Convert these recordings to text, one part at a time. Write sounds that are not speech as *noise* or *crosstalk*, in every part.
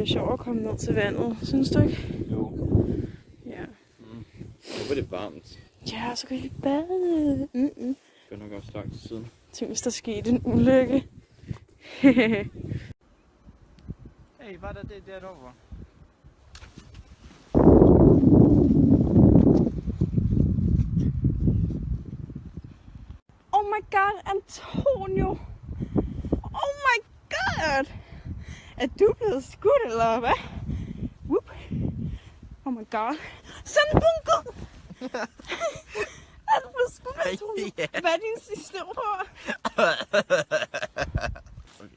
bliver sjovt at komme ned til vandet, synes du ikke? Jo. Ja. Mm. Nu var det varmt. Ja, så kan vi bade. Mm-mm. Det er nok også lang tid siden. Tænk, hvis der skete en ulykke. *laughs* Hey, var der det derovre? oh my god, Antonio! Oh my god! Er du blevet skudt, eller hvad? Whoop. Oh my god. Sådan en bunker! *laughs* er du blevet skudt, Antonio? Ja. Hvad er din sidste ord? *laughs* Okay.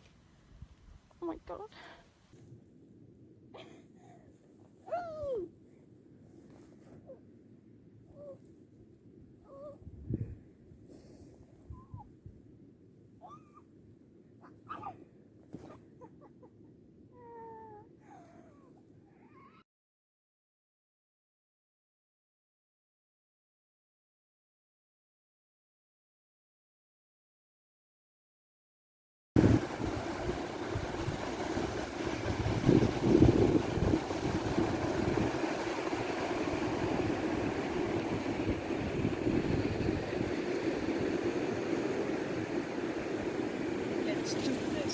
Oh my god.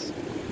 Do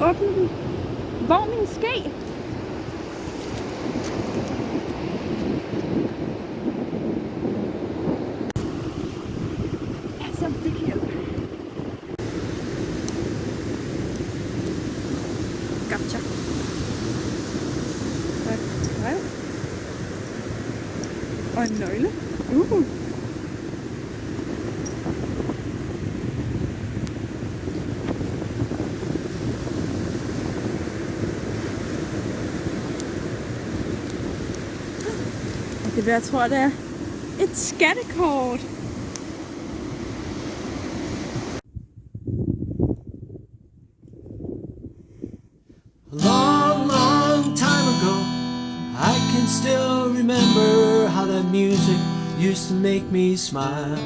åbne den. Hvor min ske? Altså, det kan hjælpe. Gotcha. Og et brev. Og en nøgle. Uh. Det vil jeg tror, det long, long time ago, I can still remember how that music used to make me smile.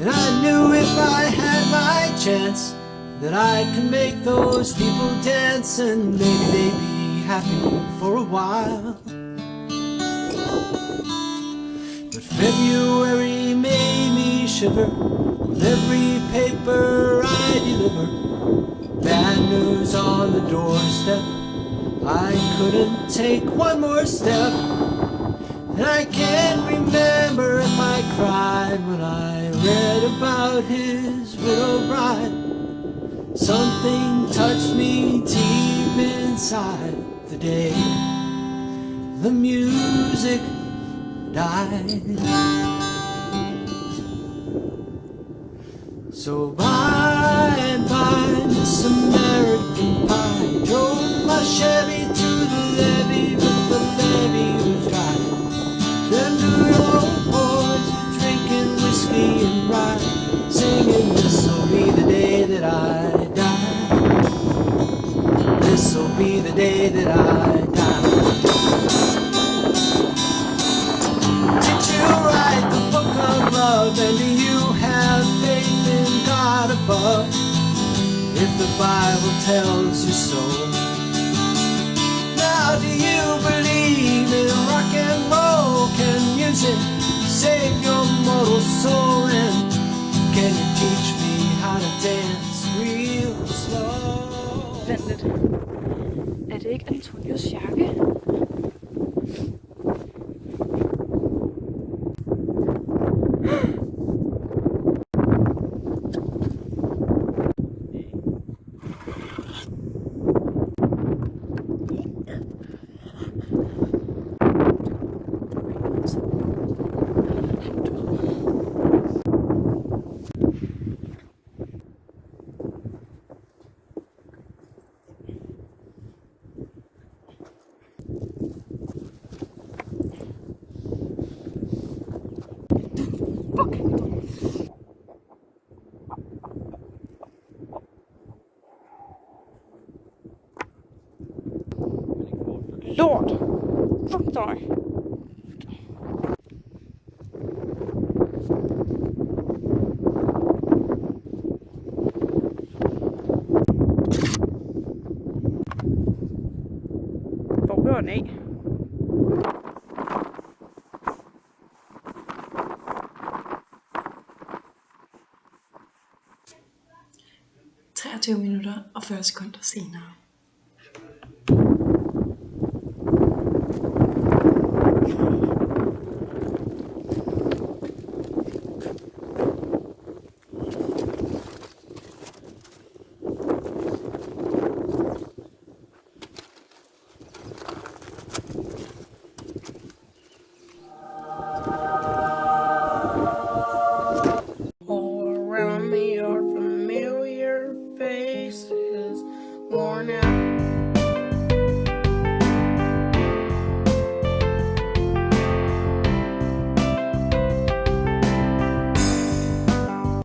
And I knew if I had my chance that I could make those people dance and maybe they'd be happy for a while. But February made me shiver with every paper I deliver. Bad news on the doorstep. I couldn't take one more step. And I can't remember if I cried when I read about his widow bride. Something touched me deep inside the day the music died. So bye bye, Miss American Pie. Drove my Chevy to the levee, but the levee was dry. Them New York boys drinking whiskey and rye, singing this'll be the day that I the day that I die. Did you write the book of love and do you have faith in God above? If the Bible tells you so. Now do you believe in rock and roll? Can music save your mortal soul? And can you teach me how to dance real slow? Vent Lort. Fuck dig. Hvor blev den af? – 23 minutter og 40 sekunder senere.